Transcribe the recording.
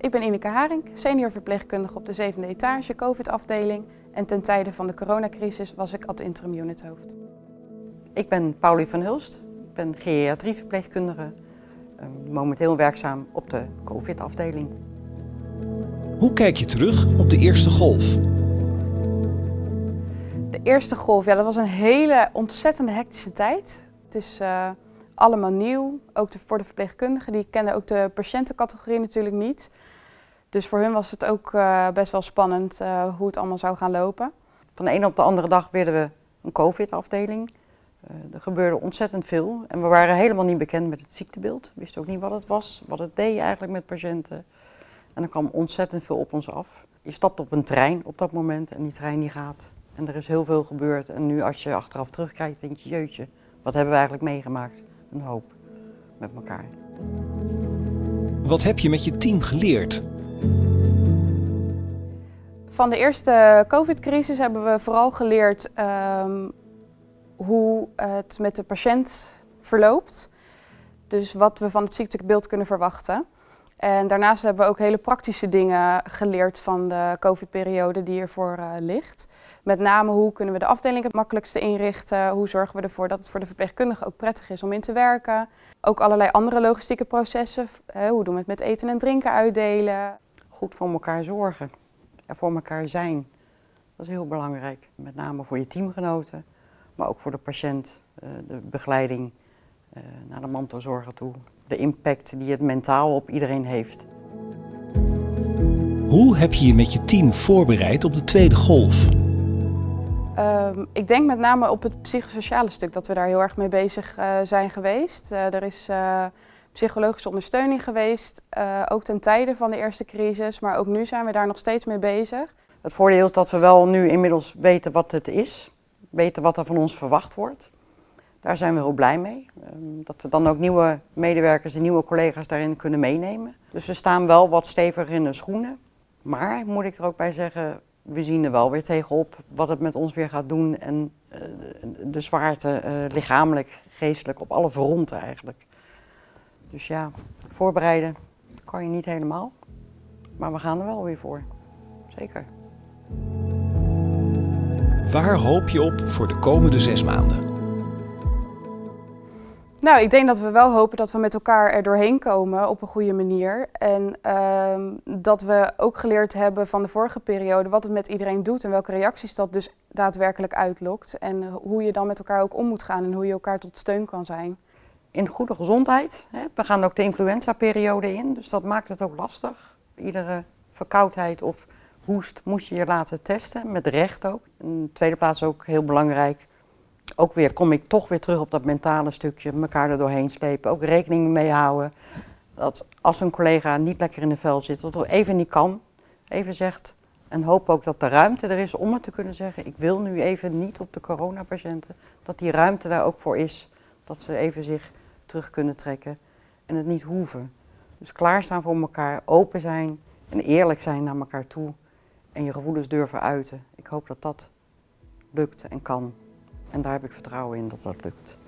Ik ben Ineke Haring, senior verpleegkundige op de zevende etage COVID-afdeling. En ten tijde van de coronacrisis was ik ad interim unithoofd. Ik ben Paulie van Hulst, ik ben geriatrieverpleegkundige, ehm, momenteel werkzaam op de COVID-afdeling. Hoe kijk je terug op de eerste golf? De eerste golf, ja, dat was een hele ontzettende hectische tijd. Het is uh, allemaal nieuw, ook de, voor de verpleegkundigen. Die kenden ook de patiëntencategorie natuurlijk niet. Dus voor hun was het ook uh, best wel spannend uh, hoe het allemaal zou gaan lopen. Van de ene op de andere dag werden we een COVID-afdeling. er gebeurde ontzettend veel en we waren helemaal niet bekend met het ziektebeeld. We wisten ook niet wat het was, wat het deed eigenlijk met patiënten. En er kwam ontzettend veel op ons af. Je stapt op een trein op dat moment en die trein die gaat. En er is heel veel gebeurd. En nu als je achteraf terugkijkt, denk je, jeutje, wat hebben we eigenlijk meegemaakt? Een hoop met elkaar. Wat heb je met je team geleerd? Van de eerste COVID-crisis hebben we vooral geleerd um, hoe het met de patiënt verloopt. Dus wat we van het ziektebeeld kunnen verwachten. En daarnaast hebben we ook hele praktische dingen geleerd van de COVID-periode die ervoor uh, ligt. Met name hoe kunnen we de afdeling het makkelijkste inrichten, hoe zorgen we ervoor dat het voor de verpleegkundige ook prettig is om in te werken. Ook allerlei andere logistieke processen, hoe doen we het met eten en drinken uitdelen. Goed voor elkaar zorgen en voor elkaar zijn, dat is heel belangrijk. Met name voor je teamgenoten, maar ook voor de patiënt, uh, de begeleiding uh, naar de mantelzorger toe de impact die het mentaal op iedereen heeft. Hoe heb je je met je team voorbereid op de tweede golf? Um, ik denk met name op het psychosociale stuk dat we daar heel erg mee bezig uh, zijn geweest. Uh, er is uh, psychologische ondersteuning geweest, ook ten tijde van de eerste crisis, maar ook nu zijn we daar nog steeds mee bezig. Het voordeel is dat we wel nu inmiddels weten wat het is, weten wat er van ons verwacht wordt. Daar zijn we heel blij mee. Ehm, dat we dan ook nieuwe medewerkers en nieuwe collega's daarin kunnen meenemen. Dus we staan wel wat steviger in de schoenen. Maar, moet ik er ook bij zeggen, we zien er wel weer tegenop wat het met ons weer gaat doen. En uh, de zwaarte, uh, lichamelijk, geestelijk, op alle fronten eigenlijk. Dus ja, voorbereiden kan je niet helemaal. Maar we gaan er wel weer voor. Zeker. Waar hoop je op voor de komende zes maanden? Nou, ik denk dat we wel hopen dat we met elkaar er doorheen komen op een goede manier. En uh, dat we ook geleerd hebben van de vorige periode wat het met iedereen doet en welke reacties dat dus daadwerkelijk uitlokt. En hoe je dan met elkaar ook om moet gaan en hoe je elkaar tot steun kan zijn. In goede gezondheid. Hè. We gaan ook de influenza-periode in, dus dat maakt het ook lastig. Iedere verkoudheid of hoest moet je je laten testen, met recht ook. In de tweede plaats ook heel belangrijk ook weer kom ik toch weer terug op dat mentale stukje, elkaar er doorheen slepen. Ook rekening mee houden dat als een collega niet lekker in de vel zit, of even niet kan, even zegt. En hoop ook dat de ruimte er is om het te kunnen zeggen, ik wil nu even niet op de coronapatiënten. Dat die ruimte daar ook voor is, dat ze even zich terug kunnen trekken en het niet hoeven. Dus klaarstaan voor elkaar, open zijn en eerlijk zijn naar elkaar toe. En je gevoelens durven uiten. Ik hoop dat dat lukt en kan. En daar heb ik vertrouwen in dat dat lukt.